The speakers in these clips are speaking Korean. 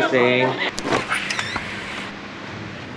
학생.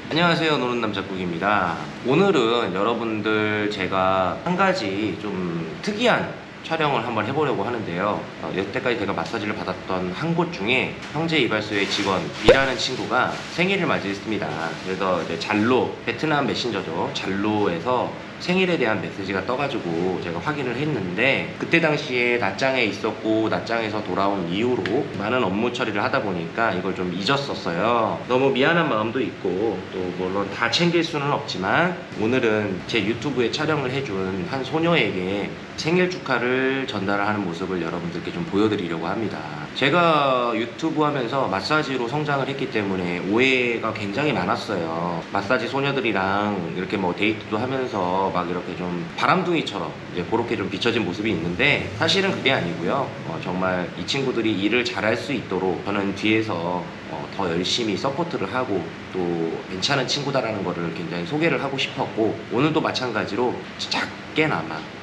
안녕하세요. 노는 남자국입니다. 오늘은 여러분들 제가 한 가지 좀 특이한 촬영을 한번 해보려고 하는데요. 어, 여태까지 제가 마사지를 받았던 한 곳 중에 형제 이발소의 직원 이라는 친구가 생일을 맞이했습니다. 그래서 이제 잘로 베트남 메신저죠. 잘로에서 생일에 대한 메시지가 떠가지고 제가 확인을 했는데 그때 당시에 낮장에 있었고 낮장에서 돌아온 이후로 많은 업무 처리를 하다 보니까 이걸 좀 잊었었어요. 너무 미안한 마음도 있고 또 물론 다 챙길 수는 없지만 오늘은 제 유튜브에 촬영을 해준 한 소녀에게 생일 축하를 전달하는 모습을 여러분들께 좀 보여드리려고 합니다 제가 유튜브 하면서 마사지로 성장을 했기 때문에 오해가 굉장히 많았어요 마사지 소녀들이랑 이렇게 뭐 데이트도 하면서 막 이렇게 좀 바람둥이처럼 이제 그렇게 좀 비춰진 모습이 있는데 사실은 그게 아니고요. 어, 정말 이 친구들이 일을 잘할 수 있도록 저는 뒤에서 어, 더 열심히 서포트를 하고 또 괜찮은 친구다라는 거를 굉장히 소개를 하고 싶었고 오늘도 마찬가지로 작게나마 음,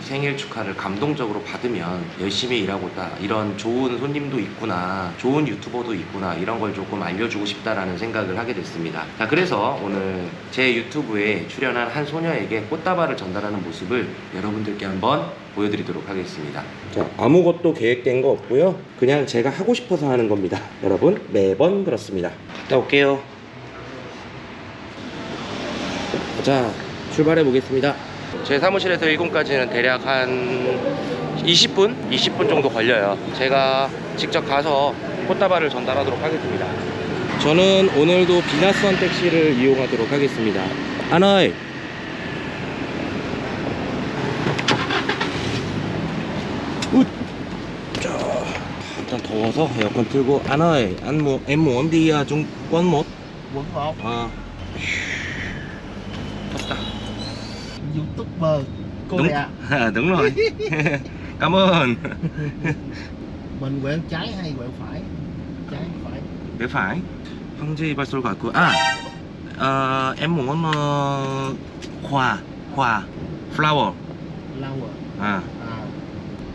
생일 축하를 감동적으로 받으면 열심히 일하고 있다. 이런 좋은 손님도 있구나 좋은 유튜버도 있구나 이런 걸 조금 알려주고 싶다라는 생각을 하게 됐습니다. 자 그래서 오늘 제 유튜브에 출연한 한 소녀에게 꽃다발을 전달하는 모습을 여러분들께 한번 보여드리도록 하겠습니다. 자 아무것도 계획된 거 없고요. 그냥 제가 하고 싶어서 하는 겁니다. 여러분 매번 그렇습니다. 갔다 올게요. 자 출발해 보겠습니다 제 사무실에서 1공까지는 대략 한 20분? 20분 정도 걸려요. 제가 직접 가서 꽃다발을 전달하도록 하겠습니다. 저는 오늘도 비나선 택시를 이용하도록 하겠습니다. 하나이! 웃! 자, 일단 더워서 에어컨 틀고 Trung Quân 1 quận 1 à. 덥다 youtuber cô đúng à, đúng rồi cảm ơn mình quẹo trái hay quẹo phải trái phải bên phải 형제 이발소를 갔고 아 어, em muốn ờ, hoa hoa flower flower 아, à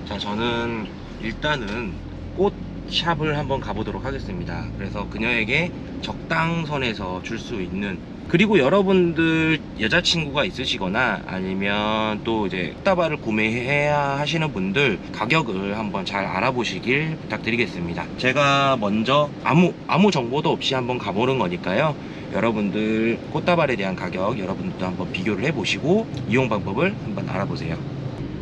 자 저는 일단은 꽃 샵을 한번 가보도록 하겠습니다 그래서 그녀에게 적당선에서 줄 수 있는 그리고 여러분들 여자친구가 있으시거나 아니면 또 이제 꽃다발을 구매해야 하시는 분들 가격을 한번 잘 알아보시길 부탁드리겠습니다. 제가 먼저 아무 아무 정보도 없이 한번 가보는 거니까요. 여러분들 꽃다발에 대한 가격 여러분들도 한번 비교를 해보시고 이용 방법을 한번 알아보세요.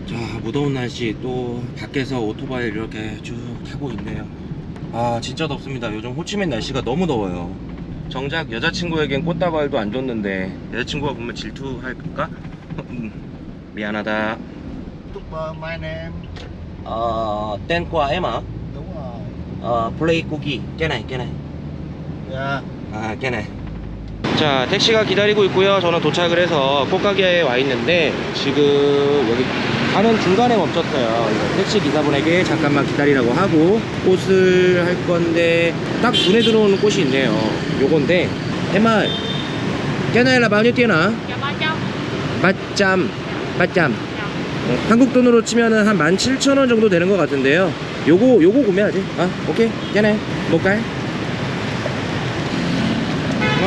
자 무더운 날씨 또 밖에서 오토바이를 이렇게 쭉 타고 있네요. 아 진짜 덥습니다. 요즘 호치민 날씨가 너무 더워요 정작 여자친구에겐 꽃다발도 안 줬는데 여자친구가 보면 질투할까? 음, 미안하다 youtuber my name 어, tên của em ạ đúng rồi 어, 플레이 쿠키 cái này cái này dạ 아, 깨네. 자, 택시가 기다리고 있고요. 저는 도착을 해서 꽃가게에 와 있는데 지금 여기 가는 중간에 멈췄어요. 택시 기사분에게 잠깐만 기다리라고 하고 꽃을 할 건데 딱 눈에 들어오는 꽃이 있네요. 요건데 해말 깨나일라? Dạ 300 맞잠 맞잠 어, 한국 돈으로 치면은 한 17,000원 정도 되는 것 같은데요 요거 요거 구매하지 아 오케이 깨네 뭘까요?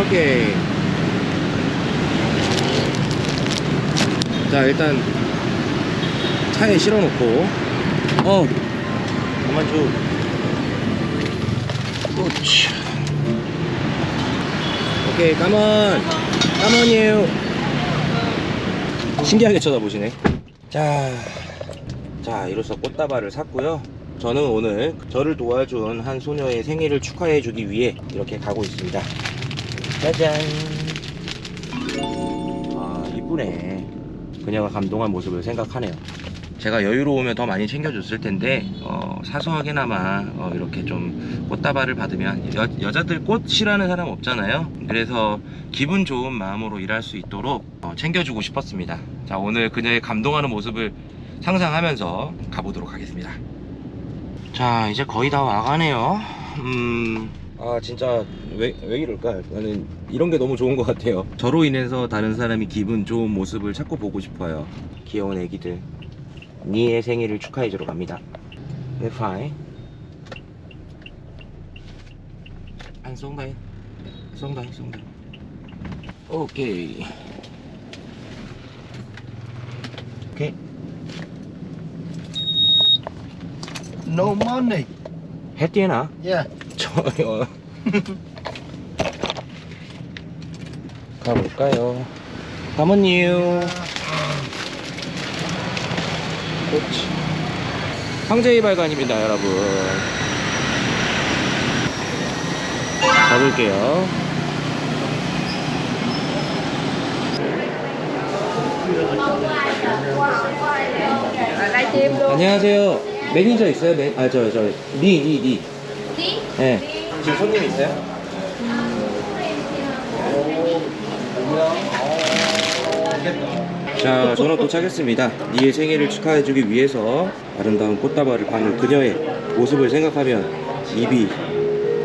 오케이 자 일단 차에 실어놓고. 어. 가만 줘. 그렇지 오케이 까먼 까먼이에요. 신기하게 쳐다보시네. 자, 자 이로써 꽃다발을 샀고요. 저는 오늘 저를 도와준 한 소녀의 생일을 축하해주기 위해 이렇게 가고 있습니다 짜잔. 아 이쁘네. 그녀가 감동한 모습을 생각하네요. 제가 여유로우면 더 많이 챙겨줬을 텐데 어, 사소하게나마 어, 이렇게 좀 꽃다발을 받으면 여, 여자들 꽃 싫어하는 사람 없잖아요. 그래서 기분 좋은 마음으로 일할 수 있도록 어, 챙겨주고 싶었습니다. 자 오늘 그녀의 감동하는 모습을 상상하면서 가보도록 하겠습니다. 자 이제 거의 다 와가네요. 음... 아 진짜 왜, 왜 이럴까? 나는 이런 게 너무 좋은 것 같아요. 저로 인해서 다른 사람이 기분 좋은 모습을 찾고 보고 싶어요. 귀여운 애기들. 니의 생일을 축하해주러 갑니다. 네 파이. đây xuống đây xuống đây ok Okay. No money. hả Yeah. Ơi 가볼까요? 가면요 그렇지 황제의 발관입니다 여러분. 가볼게요. 안녕하세요. 매니저 있어요? 매... 아저 저리리리 네. 지금 손님 있어요? 자, 저는 도착했습니다. 니의 생일을 축하해주기 위해서 아름다운 꽃다발을 받는 그녀의 모습을 생각하면 입이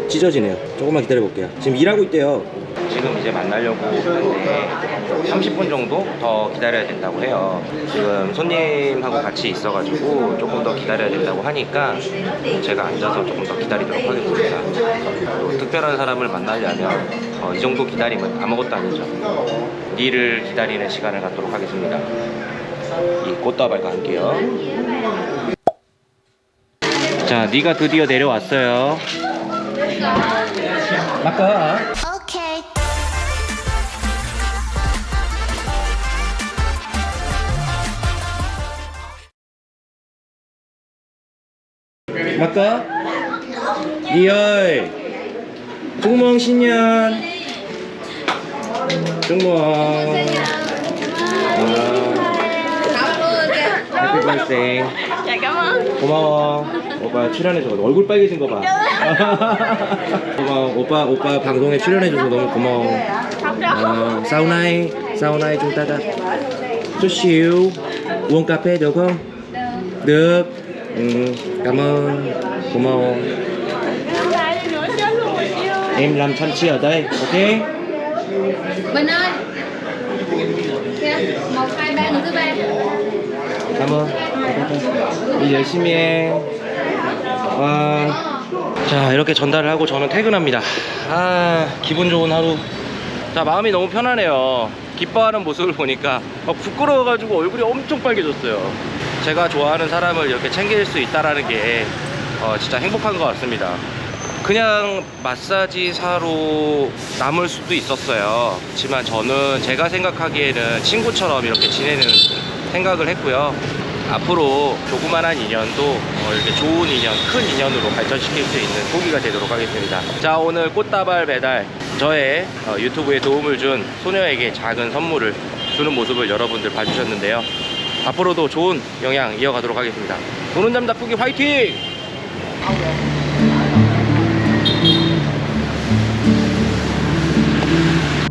찢어지네요. 조금만 기다려볼게요. 지금 일하고 있대요. 지금 이제 만나려고 하는데 30분 정도 더 기다려야 된다고 해요. 지금 손님하고 같이 있어가지고 조금 더 기다려야 된다고 하니까 제가 앉아서 조금 더 기다리도록 하겠습니다. 또 특별한 사람을 만나려면 어, 이 정도 기다림은 아무것도 아니죠. 니를 기다리는 시간을 갖도록 하겠습니다. 이 꽃다발과 함께요. 자, 니가 드디어 내려왔어요. 막가. 맞까? 리얼 중몽 신년 중몽 해피 ơn. 고마워 오빠 출연해줘서 얼굴 빨개진 거봐 고마워 오빠 오빠 방송에 출연해줘서 너무 고마워 đã chút xíu uống cà phê được không được ừ, cảm ơn. 고마워 em làm thanh chi ở đây ok? Bình ơi. Kìa, một, hai, ba, người thứ ba. Cảm ơn. 일 열심히 해 와. 자 이렇게 전달을 하고 저는 퇴근합니다. 아 기분 좋은 하루. 자 마음이 너무 편하네요. 기뻐하는 모습을 보니까 막 부끄러워가지고 얼굴이 엄청 빨개졌어요 제가 좋아하는 사람을 이렇게 챙길 수 있다라는 게 어, 진짜 행복한 것 같습니다 그냥 마사지사로 남을 수도 있었어요 그렇지만 저는 제가 생각하기에는 친구처럼 이렇게 지내는 생각을 했고요 앞으로 조그만한 인연도 어, 이렇게 좋은 인연, 큰 인연으로 발전시킬 수 있는 소기가 되도록 하겠습니다. 자, 오늘 꽃다발 배달 저의 어, 유튜브에 도움을 준 소녀에게 작은 선물을 주는 모습을 여러분들 봐주셨는데요. 앞으로도 좋은 영향 이어가도록 하겠습니다. 노는 잠 나쁘기 화이팅!